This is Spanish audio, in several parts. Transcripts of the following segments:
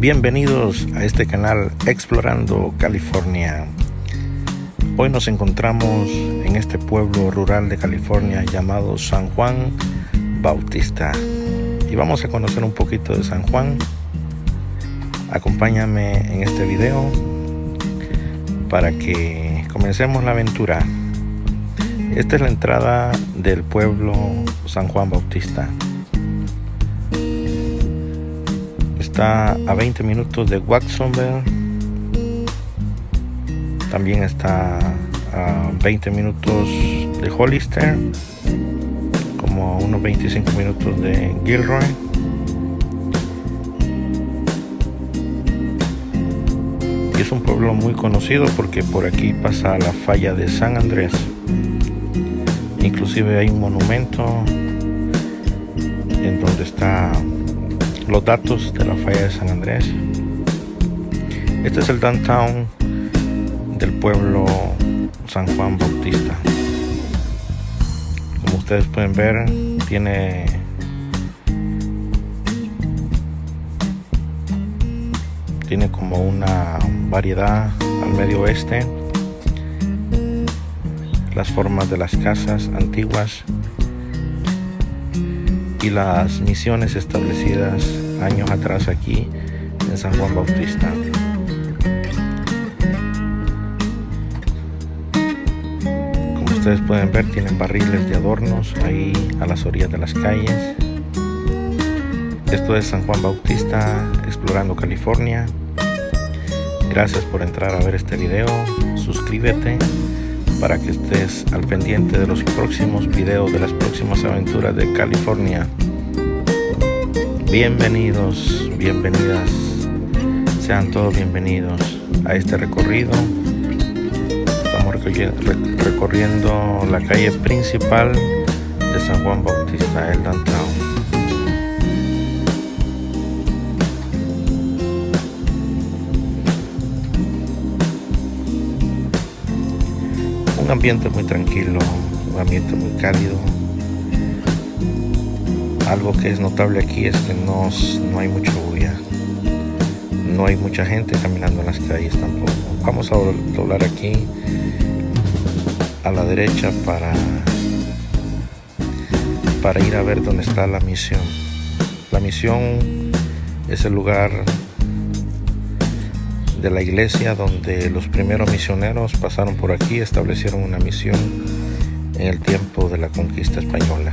Bienvenidos a este canal Explorando California. Hoy nos encontramos en este pueblo rural de California llamado San Juan Bautista y vamos a conocer un poquito de San Juan. Acompáñame en este video para que comencemos la aventura. Esta es la entrada del pueblo San Juan Bautista. Está a 20 minutos de Watsonville. También está a 20 minutos de Hollister. Como a unos 25 minutos de Gilroy. Y es un pueblo muy conocido porque por aquí pasa la falla de San Andrés. Inclusive hay un monumento en donde está los datos de la falla de San Andrés. Este es el downtown del pueblo San Juan Bautista. Como ustedes pueden ver, tiene tiene como una variedad al medio oeste las formas de las casas antiguas y las misiones establecidas años atrás aquí en San Juan Bautista. Como ustedes pueden ver, tienen barriles de adornos ahí a las orillas de las calles. Esto es San Juan Bautista explorando California. Gracias por entrar a ver este video. Suscríbete para que estés al pendiente de los próximos videos de las próximas aventuras de California. Bienvenidos, bienvenidas, sean todos bienvenidos a este recorrido. Estamos recorriendo la calle principal de San Juan Bautista, el downtown. Ambiente muy tranquilo, un ambiente muy cálido. Algo que es notable aquí es que no, no hay mucha bulla. No hay mucha gente caminando en las calles tampoco. Vamos a doblar aquí a la derecha para, para ir a ver dónde está la misión. La misión es el lugar de la iglesia donde los primeros misioneros pasaron por aquí, establecieron una misión en el tiempo de la conquista española.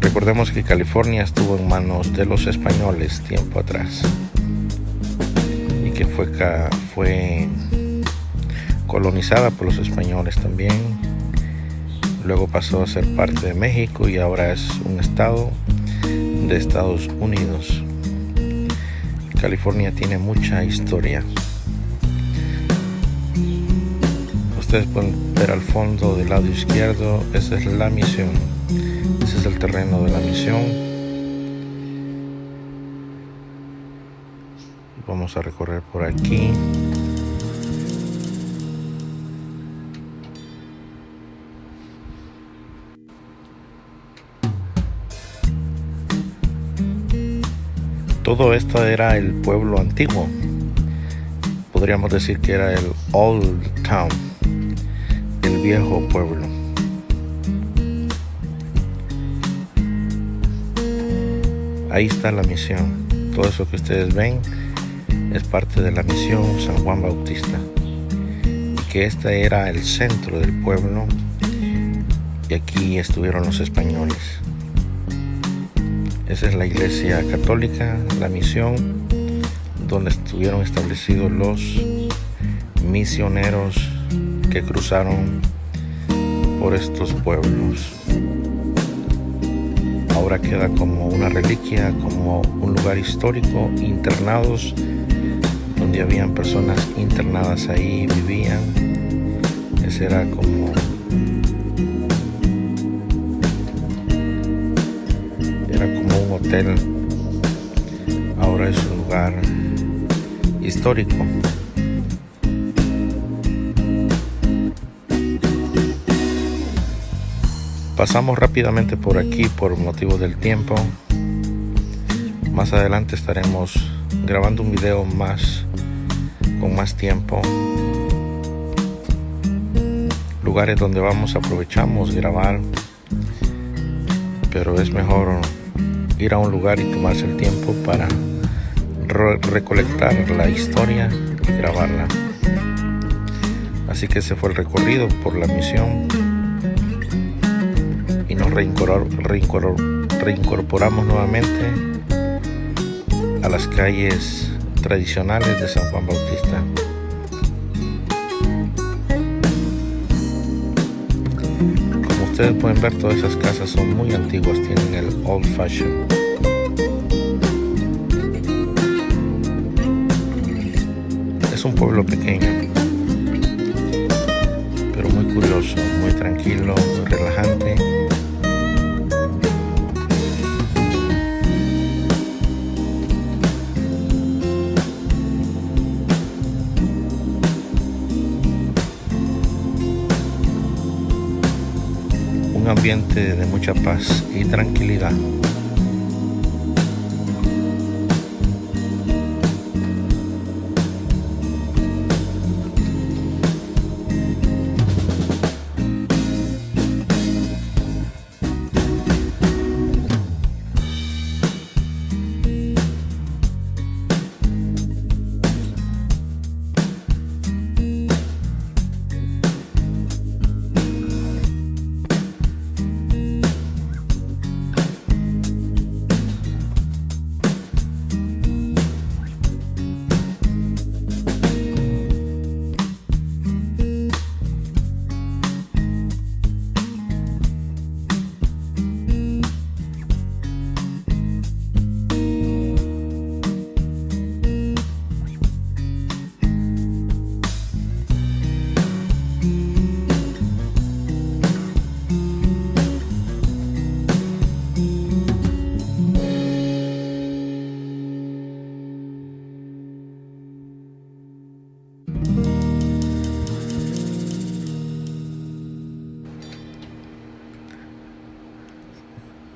Recordemos que California estuvo en manos de los españoles tiempo atrás y que fue, fue colonizada por los españoles también. Luego pasó a ser parte de México y ahora es un estado de Estados Unidos. California tiene mucha historia. Ustedes pueden ver al fondo del lado izquierdo, esa es la misión. Ese es el terreno de la misión. Vamos a recorrer por aquí. Todo esto era el pueblo antiguo. Podríamos decir que era el Old Town, el viejo pueblo. Ahí está la misión. Todo eso que ustedes ven es parte de la misión San Juan Bautista. Y que este era el centro del pueblo y aquí estuvieron los españoles. Esa es la iglesia católica, la misión, donde estuvieron establecidos los misioneros que cruzaron por estos pueblos. Ahora queda como una reliquia, como un lugar histórico, internados, donde habían personas internadas ahí, vivían. Ese era como hotel ahora es un lugar histórico. Pasamos rápidamente por aquí por motivo del tiempo. Más adelante estaremos grabando un video más con más tiempo. Lugares donde vamos aprovechamos grabar, pero es mejor ir a un lugar y tomarse el tiempo para recolectar la historia y grabarla. Así que ese fue el recorrido por la misión y nos reincorporamos nuevamente a las calles tradicionales de San Juan Bautista. Ustedes pueden ver, todas esas casas son muy antiguas, tienen el old fashion. Es un pueblo pequeño, pero muy curioso, muy tranquilo, muy relajante. Ambiente de mucha paz y tranquilidad.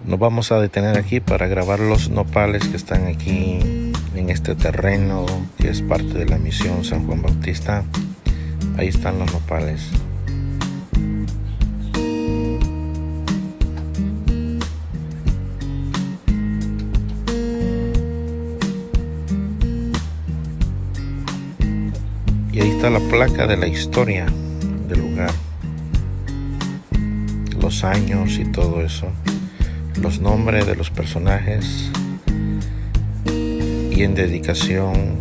Nos vamos a detener aquí para grabar los nopales que están aquí en este terreno que es parte de la misión San Juan Bautista. Ahí están los nopales. Y ahí está la placa de la historia del lugar. Los años y todo eso los nombres de los personajes y en dedicación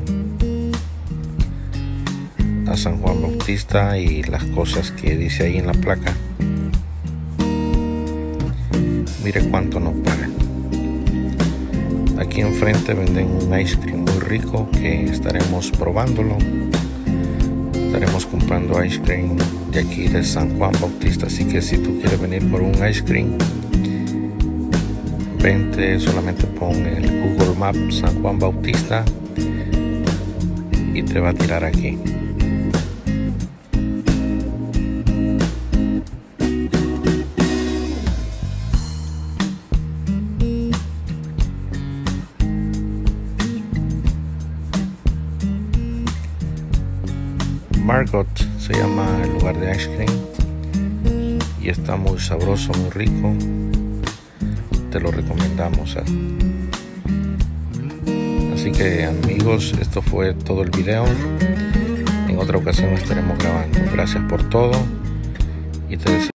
a San Juan Bautista y las cosas que dice ahí en la placa. Mire cuánto nos pagan. Aquí enfrente venden un ice cream muy rico que estaremos probándolo. Estaremos comprando ice cream de aquí de San Juan Bautista. Así que si tú quieres venir por un ice cream, solamente pon el Google Maps San Juan Bautista y te va a tirar aquí. Margot se llama el lugar de ice cream y está muy sabroso, muy rico te lo recomendamos. Así que amigos, esto fue todo el video. En otra ocasión estaremos grabando. Gracias por todo y te deseo